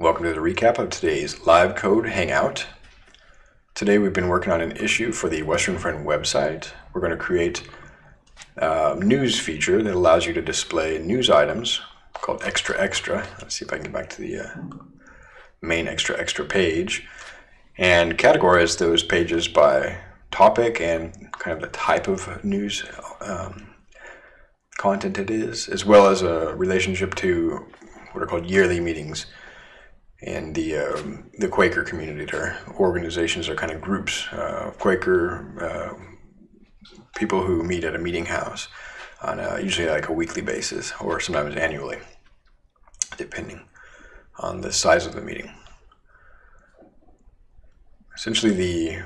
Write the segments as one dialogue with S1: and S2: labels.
S1: Welcome to the recap of today's live code hangout. Today we've been working on an issue for the Western Friend website. We're going to create a news feature that allows you to display news items called Extra Extra. Let's see if I can get back to the uh, main Extra Extra page and categorize those pages by topic and kind of the type of news um, content it is, as well as a relationship to what are called yearly meetings in the um, the Quaker community. There, organizations are kind of groups, uh, Quaker uh, people who meet at a meeting house on a, usually like a weekly basis or sometimes annually, depending on the size of the meeting. Essentially, the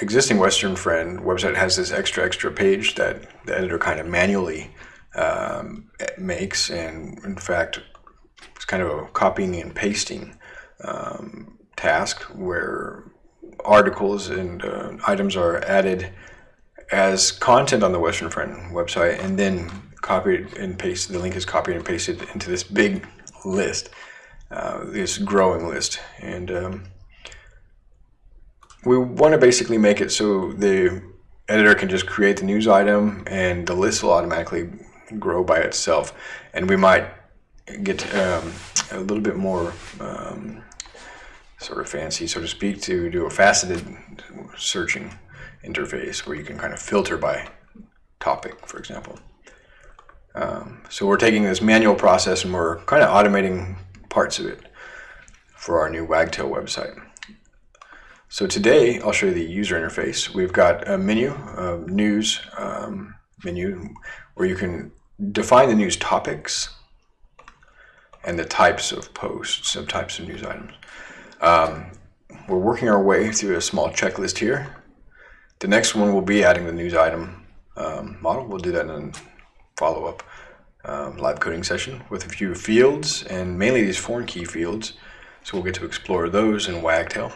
S1: existing Western Friend website has this extra extra page that the editor kind of manually um, makes, and in fact, it's kind of copying and pasting um, task where articles and uh, items are added as content on the Western Friend website, and then copied and pasted. The link is copied and pasted into this big list, uh, this growing list, and um, we want to basically make it so the editor can just create the news item, and the list will automatically grow by itself. And we might get um, a little bit more um, sort of fancy, so to speak, to do a faceted searching interface where you can kind of filter by topic, for example. Um, so we're taking this manual process and we're kind of automating parts of it for our new Wagtail website. So today I'll show you the user interface. We've got a menu, a news um, menu, where you can define the news topics and the types of posts, some types of news items. Um, we're working our way through a small checklist here. The next one will be adding the news item um, model. We'll do that in a follow-up um, live coding session with a few fields and mainly these foreign key fields. So we'll get to explore those in Wagtail.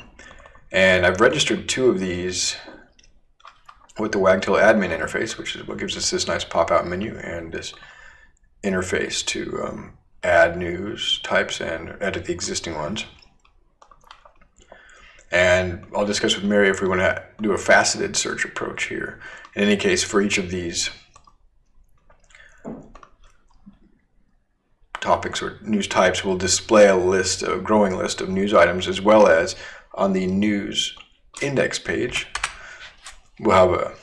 S1: And I've registered two of these with the Wagtail admin interface, which is what gives us this nice pop-out menu and this interface to um, add news types and edit the existing ones. And I'll discuss with Mary if we want to do a faceted search approach here. In any case, for each of these topics or news types, we'll display a list, a growing list of news items, as well as on the news index page, we'll have a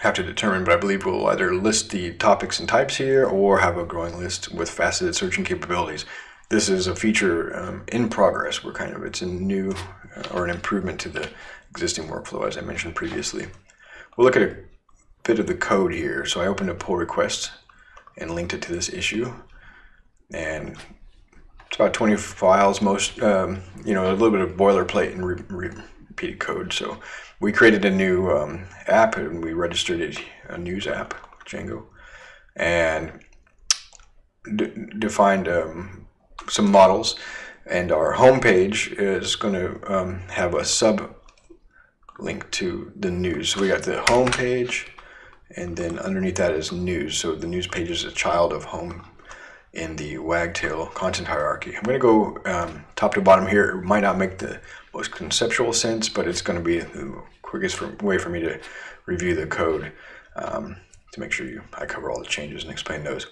S1: have to determine, but I believe we'll either list the topics and types here or have a growing list with faceted searching capabilities this is a feature um, in progress. We're kind of, it's a new uh, or an improvement to the existing workflow as I mentioned previously. We'll look at a bit of the code here. So I opened a pull request and linked it to this issue. And it's about 20 files, most, um, you know, a little bit of boilerplate and repeated code. So we created a new um, app and we registered a news app, Django, and defined um, some models and our home page is going to um, have a sub link to the news. So we got the home page and then underneath that is news. So the news page is a child of home in the Wagtail content hierarchy. I'm going to go um, top to bottom here. It might not make the most conceptual sense, but it's going to be the quickest for, way for me to review the code um, to make sure you I cover all the changes and explain those.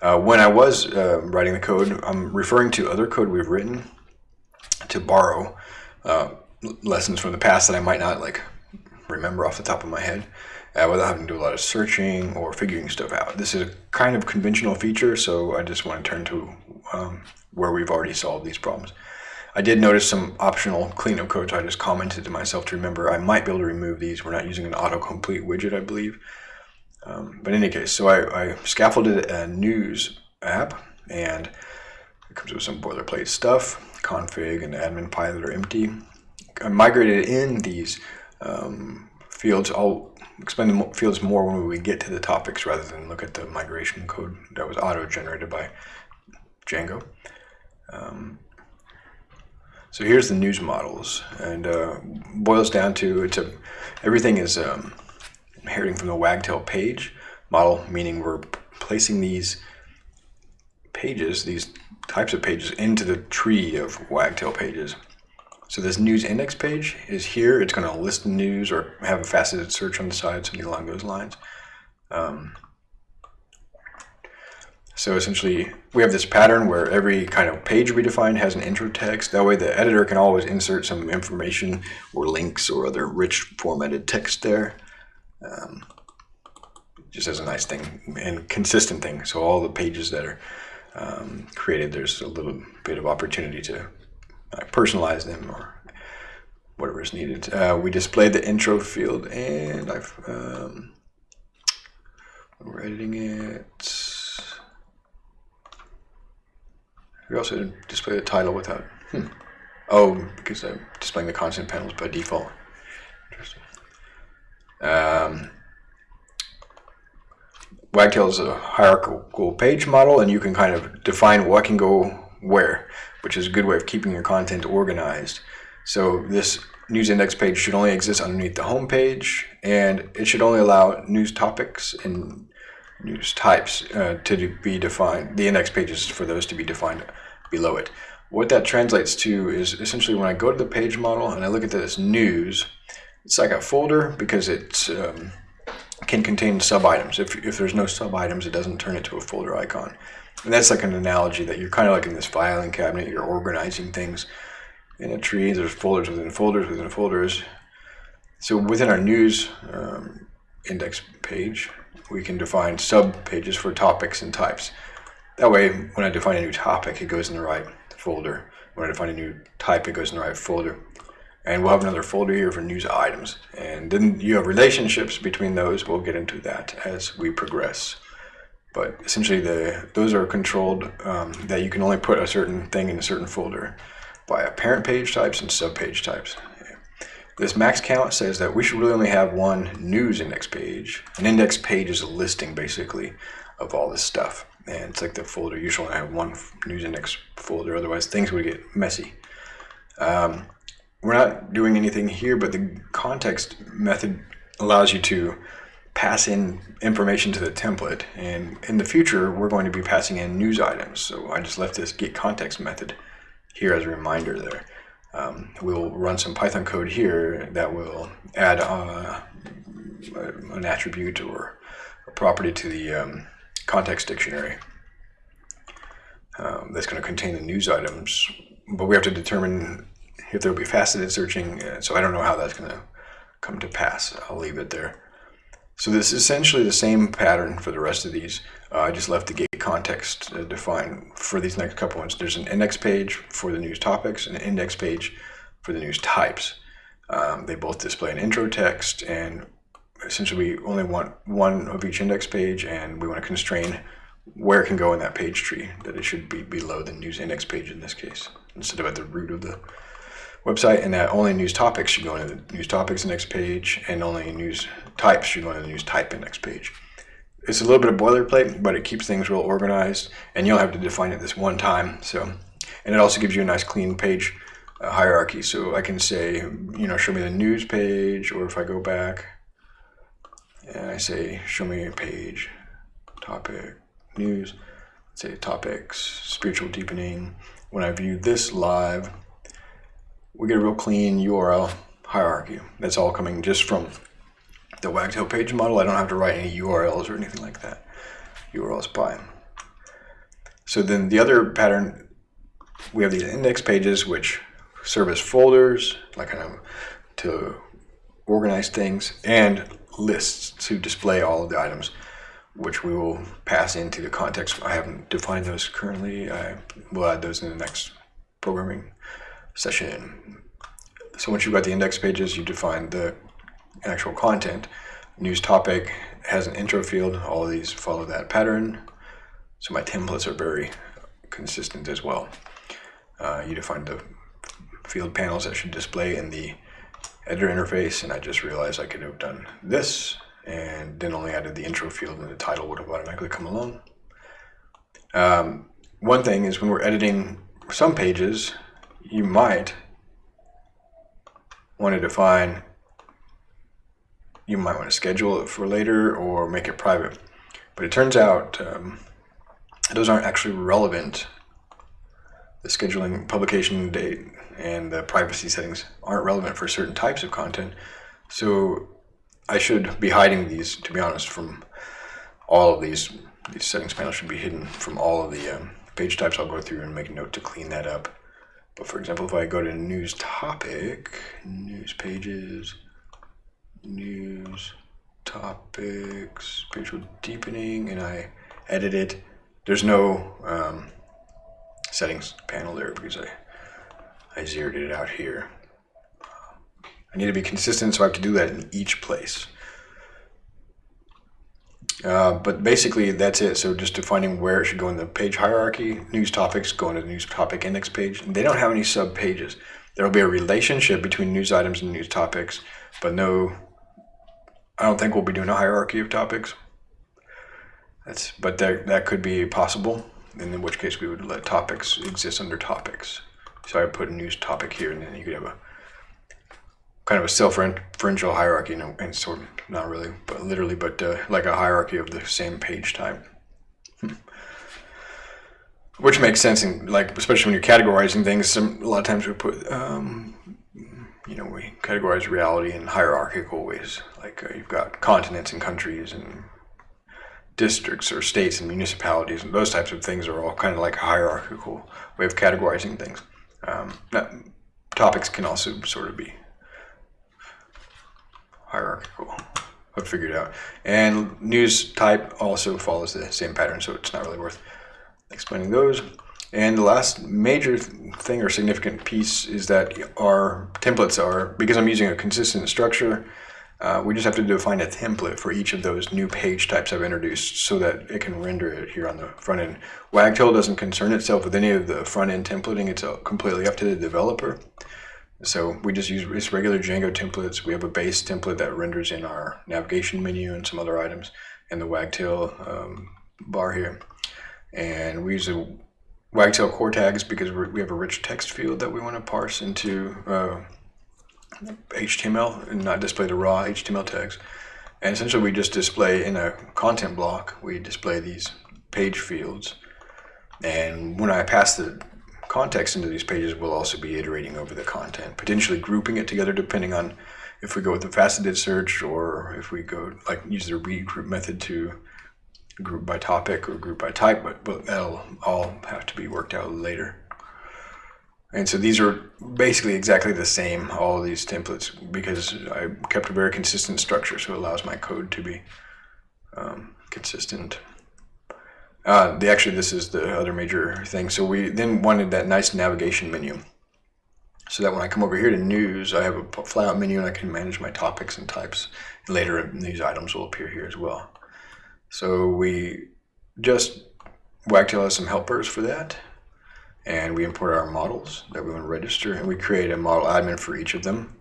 S1: Uh, when I was uh, writing the code, I'm referring to other code we've written to borrow uh, lessons from the past that I might not like remember off the top of my head uh, without having to do a lot of searching or figuring stuff out. This is a kind of conventional feature, so I just want to turn to um, where we've already solved these problems. I did notice some optional cleanup code, so I just commented to myself to remember I might be able to remove these. We're not using an autocomplete widget, I believe. Um, but in any case, so I, I, scaffolded a news app and it comes with some boilerplate stuff, config and admin pilot are empty. I migrated in these um, fields. I'll explain the fields more when we get to the topics rather than look at the migration code that was auto-generated by Django. Um, so here's the news models and uh, boils down to it's a everything is um, inheriting from the wagtail page model, meaning we're placing these pages, these types of pages into the tree of Wagtail pages. So this news index page is here. It's going to list news or have a faceted search on the side, something along those lines. Um, so essentially, we have this pattern where every kind of page we define has an intro text. That way the editor can always insert some information or links or other rich formatted text there. Um, just as a nice thing and consistent thing. So all the pages that are um, created, there's a little bit of opportunity to personalize them or whatever is needed. Uh, we display the intro field and I've, um, we're editing it. We also display the title without, hmm. Oh, because I'm displaying the content panels by default. Interesting. Um, Wagtail is a hierarchical page model, and you can kind of define what can go where, which is a good way of keeping your content organized. So this news index page should only exist underneath the home page, and it should only allow news topics and news types uh, to be defined, the index pages for those to be defined below it. What that translates to is essentially when I go to the page model and I look at this news, it's like a folder because it um, can contain sub-items. If, if there's no sub-items, it doesn't turn it to a folder icon. And that's like an analogy that you're kind of like in this filing cabinet, you're organizing things in a tree. There's folders within folders within folders. So within our news um, index page, we can define sub-pages for topics and types. That way, when I define a new topic, it goes in the right folder. When I define a new type, it goes in the right folder and we'll have another folder here for news items. And then you have relationships between those. We'll get into that as we progress. But essentially, the those are controlled um, that you can only put a certain thing in a certain folder by parent page types and sub page types. This max count says that we should really only have one news index page. An index page is a listing, basically, of all this stuff. And it's like the folder. You should only have one news index folder, otherwise things would get messy. Um, we're not doing anything here, but the context method allows you to pass in information to the template. And in the future, we're going to be passing in news items. So I just left this get context method here as a reminder there. Um, we'll run some Python code here that will add uh, an attribute or a property to the um, context dictionary um, that's going to contain the news items. But we have to determine if there'll be faceted searching. Uh, so I don't know how that's going to come to pass. I'll leave it there. So this is essentially the same pattern for the rest of these. Uh, I just left the get context uh, defined for these next couple ones. There's an index page for the news topics and an index page for the news types. Um, they both display an intro text and essentially we only want one of each index page and we want to constrain where it can go in that page tree, that it should be below the news index page in this case, instead of at the root of the website and that only news topics should go into the news topics next page and only news types should go into the news type index page. It's a little bit of boilerplate, but it keeps things real organized and you'll have to define it this one time. So, and it also gives you a nice clean page uh, hierarchy. So I can say, you know, show me the news page, or if I go back and I say, show me a page, topic, news, say topics, spiritual deepening. When I view this live, we get a real clean URL hierarchy. That's all coming just from the Wagtail page model. I don't have to write any URLs or anything like that. URLs by. So then the other pattern, we have these index pages which serve as folders, like kind of to organize things, and lists to display all of the items, which we will pass into the context. I haven't defined those currently. I will add those in the next programming session. So once you've got the index pages, you define the actual content. News topic has an intro field. All of these follow that pattern. So my templates are very consistent as well. Uh, you define the field panels that should display in the editor interface, and I just realized I could have done this and then only added the intro field and the title would have automatically come along. Um, one thing is when we're editing some pages, you might want to define, you might want to schedule it for later or make it private. But it turns out um, those aren't actually relevant the scheduling publication date and the privacy settings aren't relevant for certain types of content. So I should be hiding these, to be honest, from all of these. These settings panels should be hidden from all of the um, page types. I'll go through and make a note to clean that up. But for example, if I go to news topic, news pages, news topics, spiritual deepening, and I edit it, there's no um, settings panel there because I, I zeroed it out here. I need to be consistent, so I have to do that in each place. Uh, but basically, that's it. So just defining where it should go in the page hierarchy, news topics go into the news topic index page. They don't have any sub pages. There will be a relationship between news items and news topics, but no, I don't think we'll be doing a hierarchy of topics. That's, but that, that could be possible, and in which case we would let topics exist under topics. So I put a news topic here, and then you could have a kind of a self-referential hierarchy, and, and sort of not really, but literally, but uh, like a hierarchy of the same page type. Hmm. Which makes sense, and like especially when you're categorizing things. Some, a lot of times we put, um, you know, we categorize reality in hierarchical ways. Like uh, you've got continents and countries and districts or states and municipalities and those types of things are all kind of like a hierarchical way of categorizing things. Um, topics can also sort of be hierarchical. I've figured out. And news type also follows the same pattern, so it's not really worth explaining those. And the last major thing or significant piece is that our templates are, because I'm using a consistent structure, uh, we just have to define a template for each of those new page types I've introduced so that it can render it here on the front end. Wagtail doesn't concern itself with any of the front end templating. It's completely up to the developer. So we just use just regular Django templates. We have a base template that renders in our navigation menu and some other items and the Wagtail um, bar here. And we use a Wagtail core tags because we have a rich text field that we want to parse into uh, HTML and not display the raw HTML tags. And essentially we just display in a content block, we display these page fields. And when I pass the context into these pages, we'll also be iterating over the content, potentially grouping it together depending on if we go with the faceted search or if we go like use the regroup method to group by topic or group by type, but, but that'll all have to be worked out later. And so these are basically exactly the same, all these templates, because I kept a very consistent structure, so it allows my code to be um, consistent. Uh, the actually, this is the other major thing. So we then wanted that nice navigation menu, so that when I come over here to news, I have a flat menu and I can manage my topics and types. Later, these items will appear here as well. So we just Wagtail has some helpers for that, and we import our models that we want to register, and we create a model admin for each of them,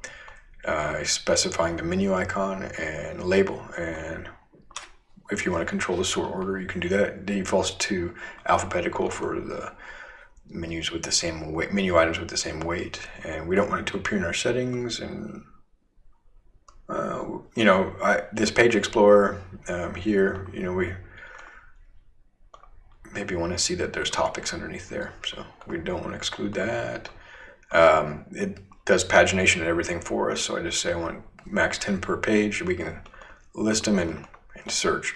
S1: uh, specifying the menu icon and label and if you want to control the sort order, you can do that. Defaults to alphabetical for the menus with the same weight, menu items with the same weight, and we don't want it to appear in our settings. And uh, you know, I, this page explorer um, here, you know, we maybe want to see that there's topics underneath there, so we don't want to exclude that. Um, it does pagination and everything for us, so I just say I want max 10 per page. We can list them and search.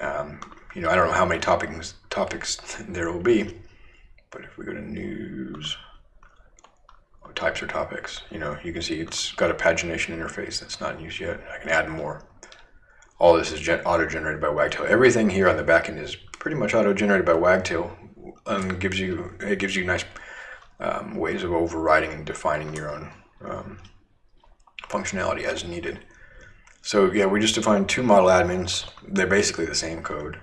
S1: Um, you know, I don't know how many topics topics there will be, but if we go to news, oh, types or topics, you know, you can see it's got a pagination interface that's not in use yet. I can add more. All this is auto-generated by Wagtail. Everything here on the back end is pretty much auto-generated by Wagtail, and gives you it gives you nice um, ways of overriding and defining your own um, functionality as needed. So yeah, we just defined two model admins. They're basically the same code.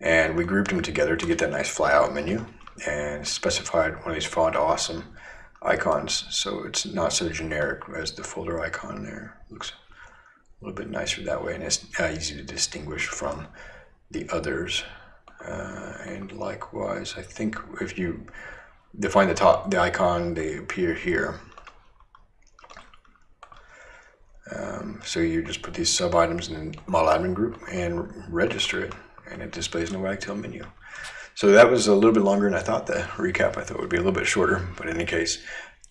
S1: And we grouped them together to get that nice flyout menu and specified one of these font awesome icons. So it's not so generic as the folder icon there. Looks a little bit nicer that way and it's uh, easy to distinguish from the others. Uh, and likewise, I think if you define the top, the icon, they appear here. Um, so you just put these sub items in the model admin group and register it, and it displays in the Wagtail menu. So that was a little bit longer than I thought. The recap I thought would be a little bit shorter, but in any case,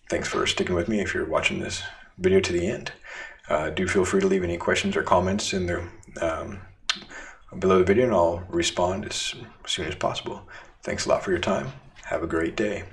S1: thanks for sticking with me if you're watching this video to the end. Uh, do feel free to leave any questions or comments in the um, below the video and I'll respond as soon as possible. Thanks a lot for your time. Have a great day.